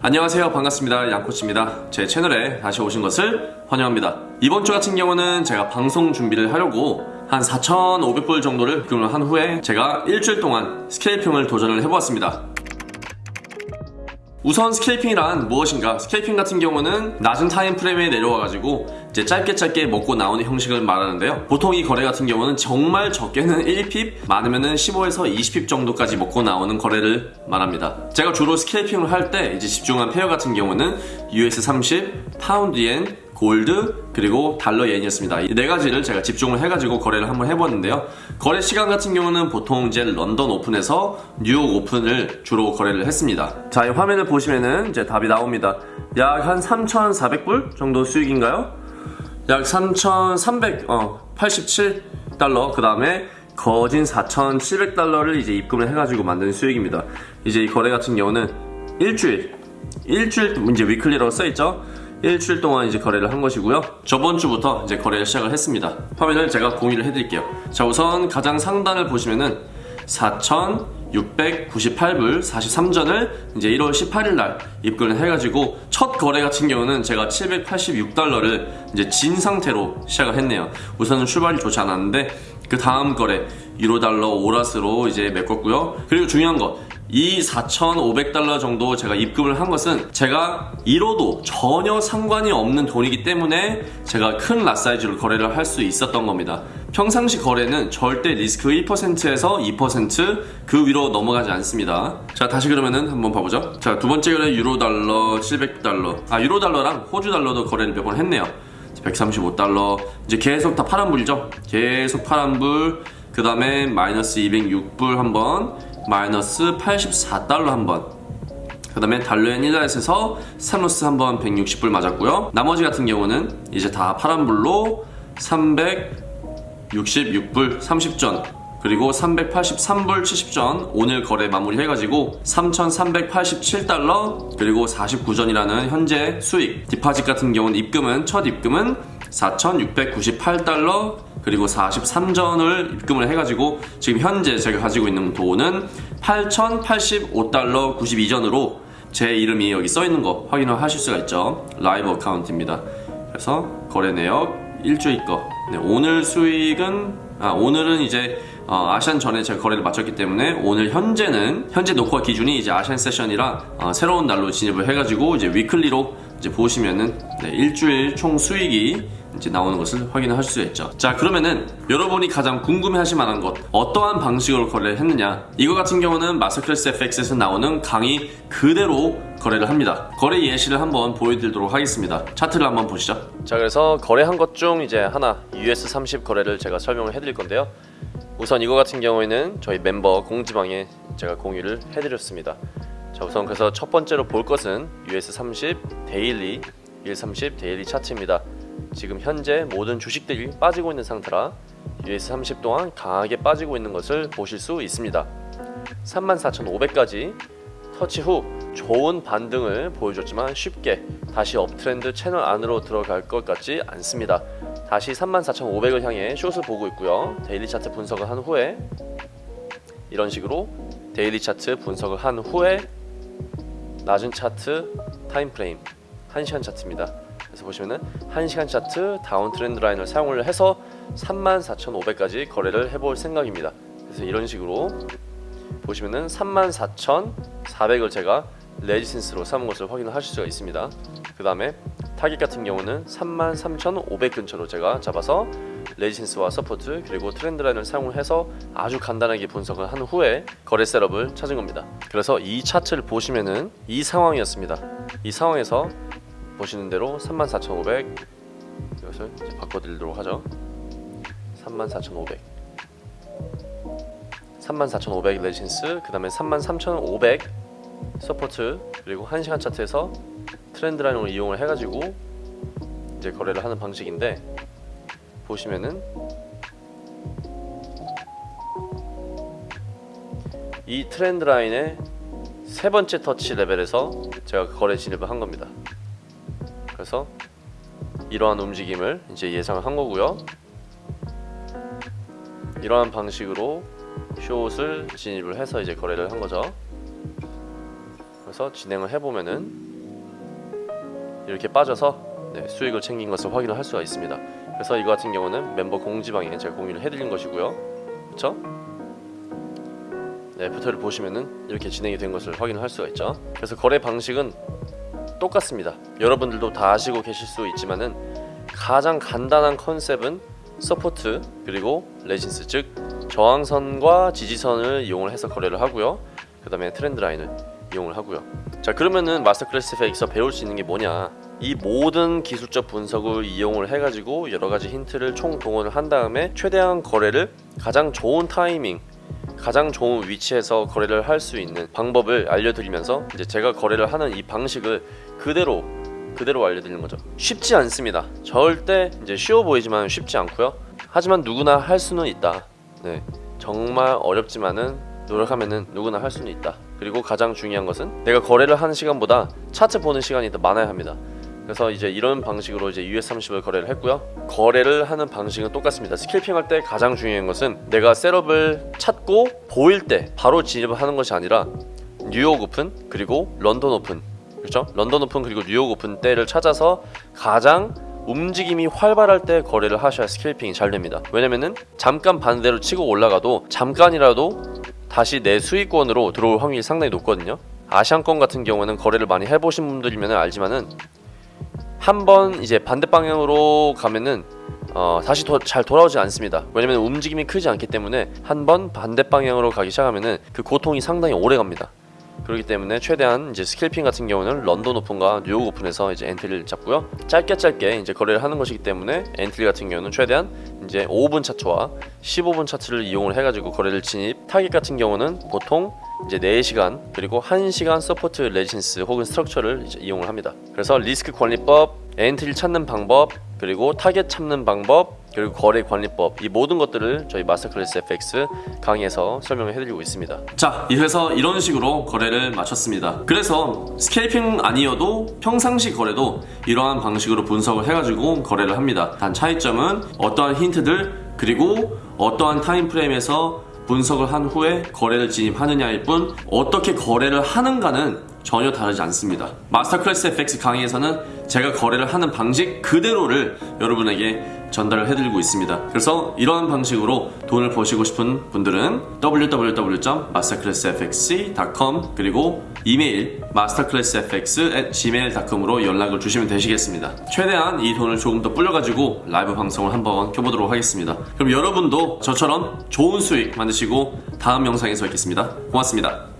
안녕하세요. 반갑습니다. 양코치입니다. 제 채널에 다시 오신 것을 환영합니다. 이번 주 같은 경우는 제가 방송 준비를 하려고 한 4,500불 정도를 입금을 한 후에 제가 일주일 동안 scalping을 도전을 해보았습니다 우선 scalping이란 무엇인가? scalping 같은 경우는 낮은 time frame에 내려와가지고 이제 짧게 짧게 먹고 나오는 형식을 말하는데요. 보통 이 거래 같은 경우는 정말 적게는 1pip, 많으면 은 15에서 20pip 정도까지 먹고 나오는 거래를 말합니다. 제가 주로 scalping을 할 때 이제 집중한 pair 같은 경우는 US30, 파운드 엔, 골드 그리고 달러 엔이었습니다. 이 네 가지를 제가 집중을 해가지고 거래를 한번 해봤는데요. 거래 시간 같은 경우는 보통 이제 런던 오픈에서 뉴욕 오픈을 주로 거래를 했습니다. 자, 이 화면을 보시면은 이제 답이 나옵니다. 약 한 3,400불 정도 수익인가요? 약 3,387달러 그 다음에 거진 4,700달러를 이제 입금을 해가지고 만든 수익입니다. 이제 이 거래 같은 경우는 일주일 일주일 이제 위클리라고 써있죠? 일주일 동안 이제 거래를 한 것이고요. 저번 주부터 이제 거래를 시작을 했습니다. 화면을 제가 공유를 해드릴게요. 자, 우선 가장 상단을 보시면은 4,698불 43전을 이제 1월 18일 날 입금을 해가지고 첫 거래 같은 경우는 제가 786달러를 이제 진 상태로 시작을 했네요. 우선은 출발이 좋지 않았는데 그 다음 거래 유로 달러 오라스로 이제 메꿨고요. 그리고 중요한 거 이 4,500달러 정도 제가 입금을 한 것은 제가 잃어도 전혀 상관이 없는 돈이기 때문에 제가 큰 랏사이즈로 거래를 할 수 있었던 겁니다. 평상시 거래는 절대 리스크 1%에서 2%그 위로 넘어가지 않습니다. 자, 다시 그러면은 한번 봐보죠. 자, 두 번째 거래 유로 달러 700달러. 아, 유로 달러랑 호주 달러도 거래를 몇 번 했네요. 135달러. 이제 계속 다 파란불이죠? 계속 파란불. 그 다음에 마이너스 206불 한 번. 마이너스 84달러 한 번. 그 다음에 달러엔 1달에서 스타로스 한번 160불 맞았고요. 나머지 같은 경우는 이제 다 파란불로 366불 30전 그리고 383불 70전 오늘 거래 마무리 해가지고 3387달러 그리고 49전이라는 현재 수익 디파짓 같은 경우는 입금은 첫 입금은 4698달러 그리고 43전을 입금을 해가지고 지금 현재 제가 가지고 있는 돈은 8085달러 92전으로 제 이름이 여기 써있는 거 확인을 하실 수가 있죠. 라이브 어카운트입니다. 그래서 거래 내역 일주일 거. 네, 오늘 수익은 아, 오늘은 이제 어, 아시안 전에 제가 거래를 마쳤기 때문에 오늘 현재는 현재 녹화 기준이 이제 아시안 세션이라 어, 새로운 날로 진입을 해가지고 이제 위클리로 이제 보시면은 네, 일주일 총 수익이 이제 나오는 것을 하실 수 있죠. 자 그러면은 여러분이 가장 궁금해 하실 만한 것 어떠한 방식으로 거래를 했느냐? 이거 같은 경우는 마스터클래스 FX에서 나오는 강의 그대로 거래를 합니다. 거래 예시를 한번 보여드리도록 하겠습니다. 차트를 한번 보시죠. 자 그래서 거래한 것 중 이제 하나 US30 거래를 제가 설명을 해드릴 건데요. 우선 이거 같은 경우에는 저희 멤버 공지방에 제가 공유를 해드렸습니다. 자 우선 그래서 첫 번째로 볼 것은 US30 데일리 130 daily 차트입니다 지금 현재 모든 주식들이 빠지고 있는 상태라 US30 또한 강하게 빠지고 있는 것을 보실 수 있습니다. 34,500까지 터치 후 좋은 반등을 보여줬지만 쉽게 다시 uptrend 채널 안으로 들어갈 것 같지 않습니다. 다시 34,500을 향해 숏을 보고 있고요. daily 차트 분석을 한 후에 이런 식으로 daily 차트 분석을 한 후에 낮은 차트 time frame 1시간 차트입니다 그래서 보시면은 1시간 차트 down trend line을 사용을 해서 34,500까지 거래를 해볼 생각입니다. 그래서 이런 식으로 보시면은 34,400을 제가 resistance로 삼은 것을 확인을 하실 수가 있습니다. 그 다음에 타깃 같은 경우는 33,500 근처로 제가 잡아서 resistance와 support 그리고 trend line을 사용을 해서 아주 간단하게 분석을 한 후에 거래 setup을 찾은 겁니다. 그래서 이 차트를 보시면은 이 상황이었습니다. 이 상황에서 보시는 대로 34,500 이것을 바꿔드리도록 하죠. 34,500 34,500 resistance 그 다음에 33,500 support 그리고 1시간 차트에서 trend line을 이용을 해가지고 이제 거래를 하는 방식인데 보시면은 이 트렌드 라인의 세 번째 터치 레벨에서 제가 거래 진입을 한 겁니다. 그래서 이러한 움직임을 이제 예상을 한 거고요. 이러한 방식으로 숏을 진입을 해서 이제 거래를 한 거죠. 그래서 진행을 해보면은 이렇게 빠져서 네, 수익을 챙긴 것을 확인을 할 수가 있습니다. 그래서 이거 같은 경우는 멤버 공지방에 제가 공유를 해드린 것이고요. 그렇죠? 네, 포털을 보시면은 이렇게 진행이 된 것을 확인을 할 수가 있죠. 그래서 거래 방식은 똑같습니다. 여러분들도 다 아시고 계실 수 있지만 은 가장 간단한 컨셉은 support 그리고 resistance 즉 저항선과 지지선을 이용을 해서 거래를 하고요. 그 다음에 trend line을 이용을 하고요. 자 그러면은 마스터 클래스 FX에서 배울 수 있는 게 뭐냐? 이 모든 기술적 분석을 이용을 해가지고 여러 가지 힌트를 총 동원을 한 다음에 최대한 거래를 가장 좋은 타이밍 가장 좋은 위치에서 거래를 할 수 있는 방법을 알려드리면서 이제 제가 거래를 하는 이 방식을 그대로 그대로 알려드리는 거죠. 쉽지 않습니다. 절대 이제 쉬워 보이지만 쉽지 않고요. 하지만 누구나 할 수는 있다. 네, 정말 어렵지만은 노력하면은 누구나 할 수는 있다. 그리고 가장 중요한 것은 내가 거래를 하는 시간보다 차트 보는 시간이 더 많아야 합니다. 그래서 이제 이런 방식으로 이제 US30을 거래를 했고요. 거래를 하는 방식은 똑같습니다. scalping 할 때 가장 중요한 것은 내가 setup을 찾고 보일 때 바로 진입을 하는 것이 아니라 뉴욕 오픈 그리고 런던 오픈 그렇죠? 런던 오픈 그리고 뉴욕 오픈 때를 찾아서 가장 움직임이 활발할 때 거래를 하셔야 scalping이 잘 됩니다. 왜냐면은 잠깐 반대로 치고 올라가도 잠깐이라도 다시 내 수익권으로 들어올 확률이 상당히 높거든요. 아시안권 같은 경우는 거래를 많이 해보신 분들이면 알지만은 한번 이제 반대 방향으로 가면은 어, 다시 더 잘 돌아오지 않습니다. 왜냐면 움직임이 크지 않기 때문에 한 번 반대 방향으로 가기 시작하면은 그 고통이 상당히 오래 갑니다. 그렇기 때문에 최대한 이제 scalping 같은 경우는 런던 오픈과 뉴욕 오픈에서 이제 엔트리를 잡고요. 짧게 짧게 이제 거래를 하는 것이기 때문에 엔트리 같은 경우는 최대한 이제 5분 차트와 15분 차트를 이용을 해가지고 거래를 진입. 타깃 같은 경우는 보통 이제 4시간 그리고 1시간 support resistance 혹은 structure를 이제 이용을 합니다. 그래서 리스크 관리법, 엔트리 찾는 방법, 그리고 타겟 찾는 방법, 그리고 거래 관리법 이 모든 것들을 저희 마스터클래스 FX 강의에서 설명을 해드리고 있습니다. 자, 이래서 이런 식으로 거래를 마쳤습니다. 그래서 scalping 아니어도 평상시 거래도 이러한 방식으로 분석을 해가지고 거래를 합니다. 단 차이점은 어떠한 힌트들 그리고 어떠한 time frame에서 분석을 한 후에 거래를 진입하느냐일 뿐 어떻게 거래를 하는가는 전혀 다르지 않습니다. 마스터 클래스 FX 강의에서는 제가 거래를 하는 방식 그대로를 여러분에게 전달을 해드리고 있습니다. 그래서 이런 방식으로 돈을 버시고 싶은 분들은 www.masterclassfx.com 그리고 이메일 masterclassfx@gmail.com으로 연락을 주시면 되시겠습니다. 최대한 이 돈을 조금 더 불려가지고 라이브 방송을 한번 켜보도록 하겠습니다. 그럼 여러분도 저처럼 좋은 수익 만드시고 다음 영상에서 뵙겠습니다. 고맙습니다.